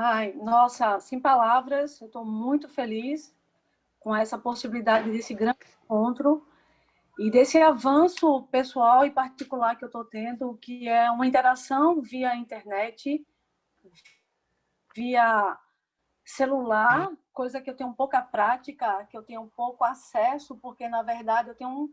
Ai, nossa, sem palavras, eu estou muito feliz com essa possibilidade desse grande encontro e desse avanço pessoal e particular que eu estou tendo, que é uma interação via internet, via celular, coisa que eu tenho pouca prática, que eu tenho pouco acesso, porque, na verdade, eu tenho um,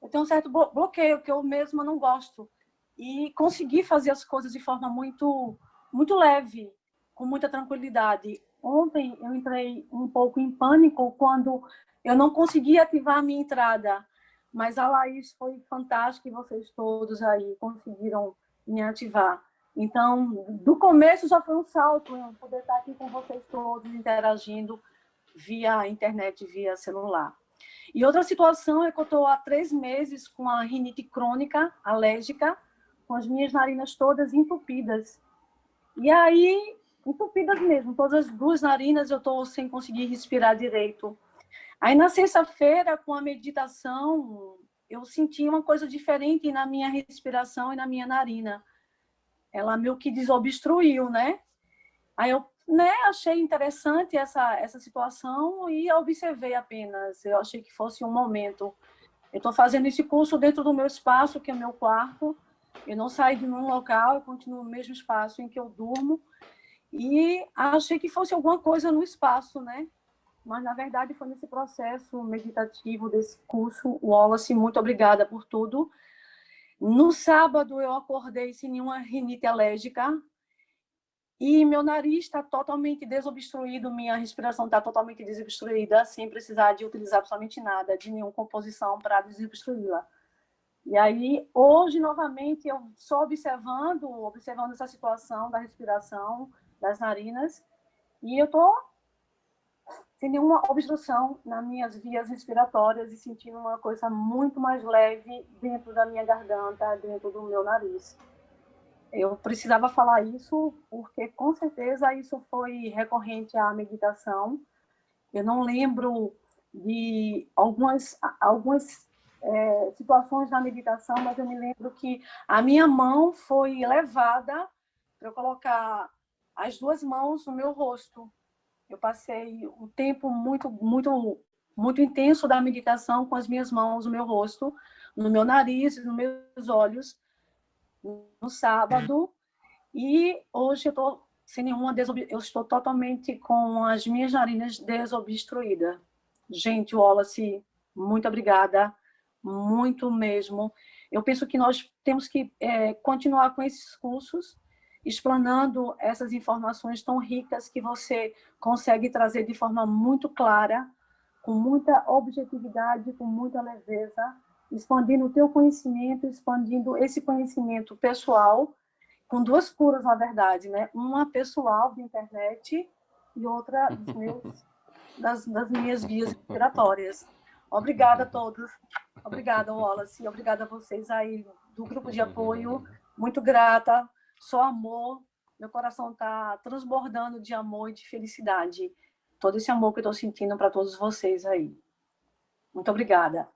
eu tenho um certo bloqueio, que eu mesma não gosto. E conseguir fazer as coisas de forma muito, muito leve, com muita tranquilidade. Ontem eu entrei um pouco em pânico quando eu não consegui ativar a minha entrada mas a Laís foi fantástica e vocês todos aí conseguiram me ativar. Então, do começo já foi um salto eu poder estar aqui com vocês todos interagindo via internet, via celular. E outra situação é que eu estou há três meses com a rinite crônica, alérgica, com as minhas narinas todas entupidas. E aí, entupidas mesmo, todas as duas narinas eu estou sem conseguir respirar direito. Aí na sexta-feira, com a meditação, eu senti uma coisa diferente na minha respiração e na minha narina. Ela meio que desobstruiu, né? Aí eu né, achei interessante essa, essa situação e observei apenas. Eu achei que fosse um momento. Eu estou fazendo esse curso dentro do meu espaço, que é meu quarto. Eu não saí de um local, eu continuo no mesmo espaço em que eu durmo. E achei que fosse alguma coisa no espaço, né? mas na verdade foi nesse processo meditativo desse curso, Wallace, muito obrigada por tudo. No sábado eu acordei sem nenhuma rinite alérgica e meu nariz está totalmente desobstruído, minha respiração está totalmente desobstruída, sem precisar de utilizar absolutamente nada, de nenhuma composição para desobstruí-la. E aí, hoje, novamente, eu só observando, observando essa situação da respiração, das narinas, e eu estou sem nenhuma obstrução nas minhas vias respiratórias e sentindo uma coisa muito mais leve dentro da minha garganta, dentro do meu nariz. Eu precisava falar isso porque, com certeza, isso foi recorrente à meditação. Eu não lembro de algumas, algumas é, situações na meditação, mas eu me lembro que a minha mão foi levada para eu colocar as duas mãos no meu rosto eu passei um tempo muito, muito, muito intenso da meditação com as minhas mãos no meu rosto, no meu nariz, nos meus olhos, no sábado. E hoje eu estou sem nenhuma eu estou totalmente com as minhas narinas desobstruídas. Gente, Wallace, muito obrigada, muito mesmo. Eu penso que nós temos que é, continuar com esses cursos, explanando essas informações tão ricas que você consegue trazer de forma muito clara, com muita objetividade, com muita leveza, expandindo o teu conhecimento, expandindo esse conhecimento pessoal, com duas curas, na verdade, né? Uma pessoal de internet e outra meus, das, das minhas vias respiratórias. Obrigada a todos. Obrigada, Wallace. Obrigada a vocês aí do grupo de apoio. Muito grata só amor, meu coração está transbordando de amor e de felicidade. Todo esse amor que eu estou sentindo para todos vocês aí. Muito obrigada.